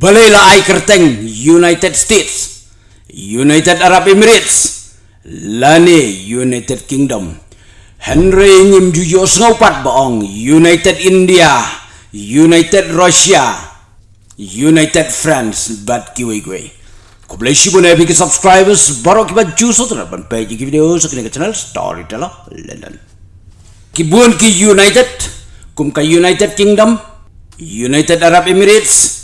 Ay kerteng United States, United Arab Emirates, Lani United Kingdom, Henry ngim jujo sngopat baong United India, United Russia, United France, bat kiwi kiwi. Kau boleh sih boleh bikin subscribers baru kita juso terapkan page video sekian channel Storyteller London. Kibun ki United, kum ka United Kingdom, United Arab Emirates,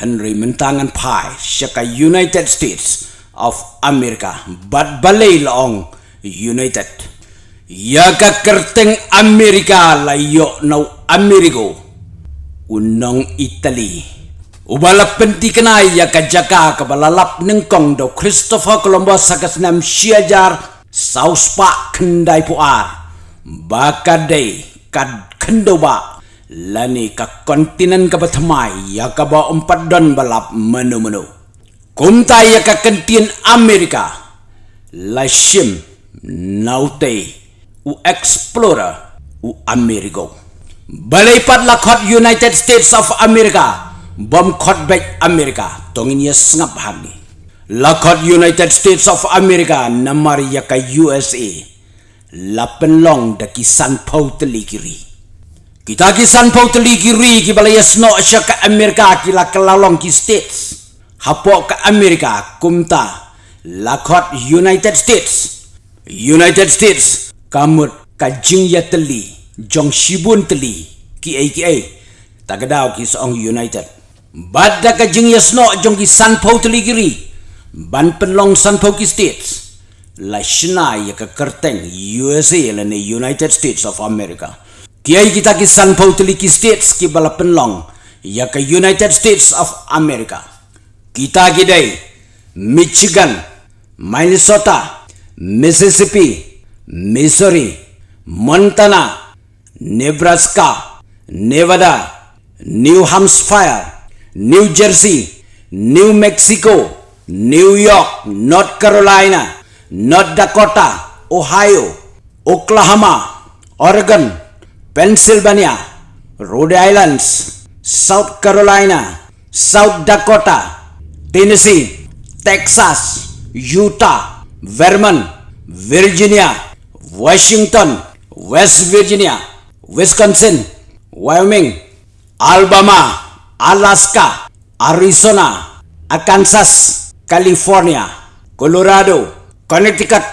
Henry mentangan pai syaka United States of America, bat balai laong United. Ya kerteng Amerika layo nau Amerigo, unang Italy. Ubala penti kenai ya ka jaka nengkong do Christopher Columbus sakas nam siajar South Park kendai puar. Baka day kad kendo ba lani ka kontinen ka batmai ya ka ba empat don balap menu menu. Kumta ya ka kentin Amerika la shim naute u explorer u Amerigo. Balai pat United States of America bom khot bek Amerika tongin ya sngap hagi lakot United States of America namar ya ka USA lapen long da ki san pau teli kiri kita ki san pau teli kiri ki balaya sno asya ka Amerika ki la kelalong ki states hapo ka Amerika kumta lakot United States United States kamut ka jing ya teli jong shibun teli ki ai ki ai ki song United Bada ka jing yasno jong ki san pau teligiri. Ban penlong san pau ki states. La shina ya ka kerteng USA la ne United States of America. Kiai kita ki san pau teliki states ki bala penlong ya ka United States of America. Kita ki day Michigan, Minnesota, Mississippi, Missouri, Montana, Nebraska, Nevada, New Hampshire, New Jersey, New Mexico, New York, North Carolina, North Dakota, Ohio, Oklahoma, Oregon, Pennsylvania, Rhode Island, South Carolina, South Dakota, Tennessee, Texas, Utah, Vermont, Virginia, Washington, West Virginia, Wisconsin, Wyoming, Alabama, Alaska, Arizona, Arkansas, California, Colorado, Connecticut,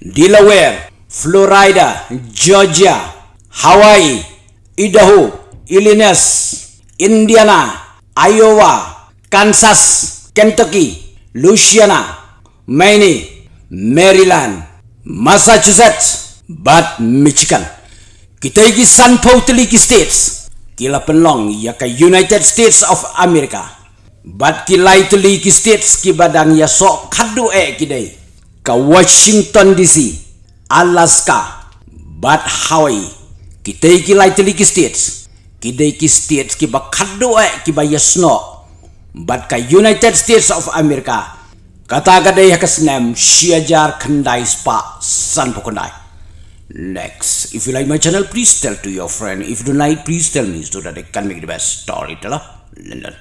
Delaware, Florida, Georgia, Hawaii, Idaho, Illinois, Indiana, Iowa, Kansas, Kentucky, Louisiana, Maine, Maryland, Massachusetts, but Michigan. Kita igi San Paulo States. Kila penlong ya ka United States of America. Bat kilai tuli ki states ki badang ya so kadu e kidai. Ka Washington DC Alaska bat Hawaii kita kilai tuli ki states kidai ki states ki ba kadu e ki ba ya sno bat ka United States of America kata gadai ya kasnem siajar kendai spa san pokondai Next, if you like my channel, please tell to your friend. If you don't like, please tell me so that I can make the best storyteller. London.